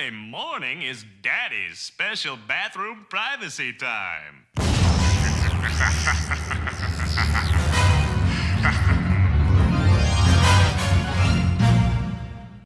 early morning is Daddy's special bathroom privacy time.